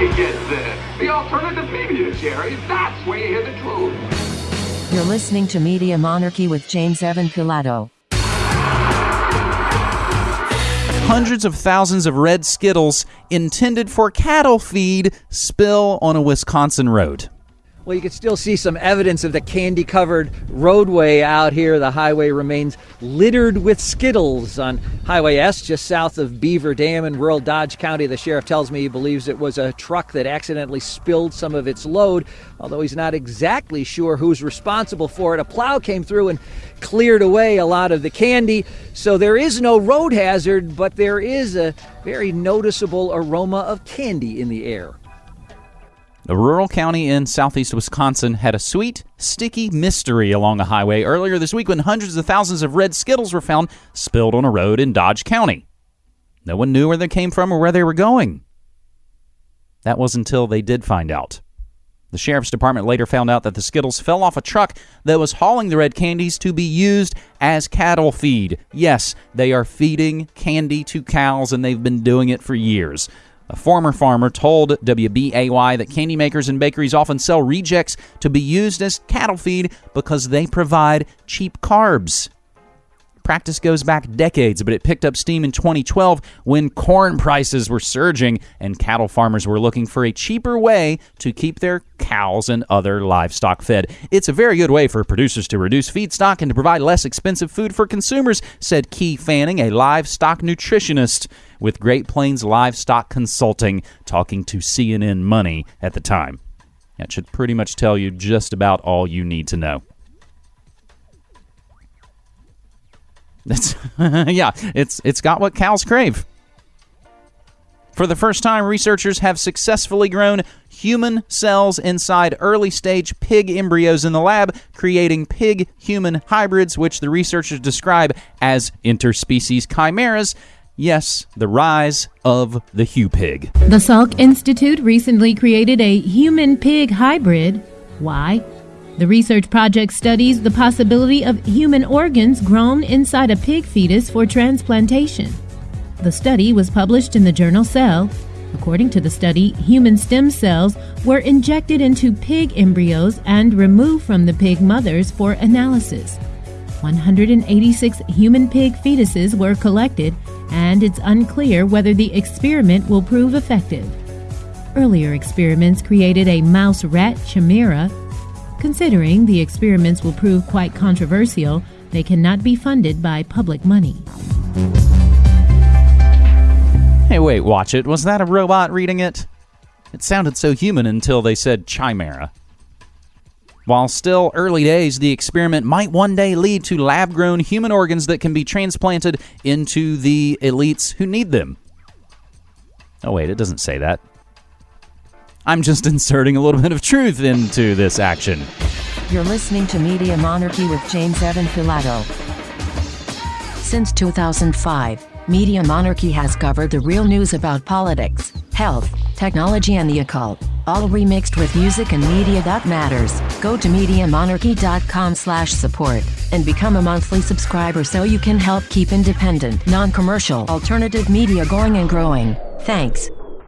you get this. The alternative media, Jerry. That's where you hear the truth. You're listening to Media Monarchy with James Evan Pilato. Hundreds of thousands of red Skittles intended for cattle feed spill on a Wisconsin road. Well, you can still see some evidence of the candy covered roadway out here. The highway remains littered with Skittles on Highway S, just south of Beaver Dam in rural Dodge County. The sheriff tells me he believes it was a truck that accidentally spilled some of its load, although he's not exactly sure who's responsible for it. A plow came through and cleared away a lot of the candy, so there is no road hazard, but there is a very noticeable aroma of candy in the air. A rural county in southeast Wisconsin had a sweet, sticky mystery along a highway earlier this week when hundreds of thousands of red Skittles were found spilled on a road in Dodge County. No one knew where they came from or where they were going. That was until they did find out. The sheriff's department later found out that the Skittles fell off a truck that was hauling the red candies to be used as cattle feed. Yes, they are feeding candy to cows, and they've been doing it for years. A former farmer told WBAY that candy makers and bakeries often sell rejects to be used as cattle feed because they provide cheap carbs. Practice goes back decades, but it picked up steam in 2012 when corn prices were surging and cattle farmers were looking for a cheaper way to keep their cows and other livestock fed. It's a very good way for producers to reduce feedstock and to provide less expensive food for consumers, said Ki Fanning, a livestock nutritionist with Great Plains Livestock Consulting, talking to CNN Money at the time. That should pretty much tell you just about all you need to know. That's yeah, it's it's got what cows crave. For the first time, researchers have successfully grown human cells inside early stage pig embryos in the lab, creating pig human hybrids, which the researchers describe as interspecies chimeras. Yes, the rise of the Hugh pig. The Salk Institute recently created a human pig hybrid. Why? The research project studies the possibility of human organs grown inside a pig fetus for transplantation. The study was published in the journal Cell. According to the study, human stem cells were injected into pig embryos and removed from the pig mothers for analysis. 186 human pig fetuses were collected, and it's unclear whether the experiment will prove effective. Earlier experiments created a mouse rat chimera Considering the experiments will prove quite controversial, they cannot be funded by public money. Hey, wait, watch it. Was that a robot reading it? It sounded so human until they said chimera. While still early days, the experiment might one day lead to lab grown human organs that can be transplanted into the elites who need them. Oh, wait, it doesn't say that. I'm just inserting a little bit of truth into this action. You're listening to Media Monarchy with James Evan Pilato. Since 2005, Media Monarchy has covered the real news about politics, health, technology, and the occult, all remixed with music and media that matters. Go to MediaMonarchy.com/support and become a monthly subscriber so you can help keep independent, non-commercial, alternative media going and growing. Thanks.